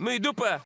Ну и дупа.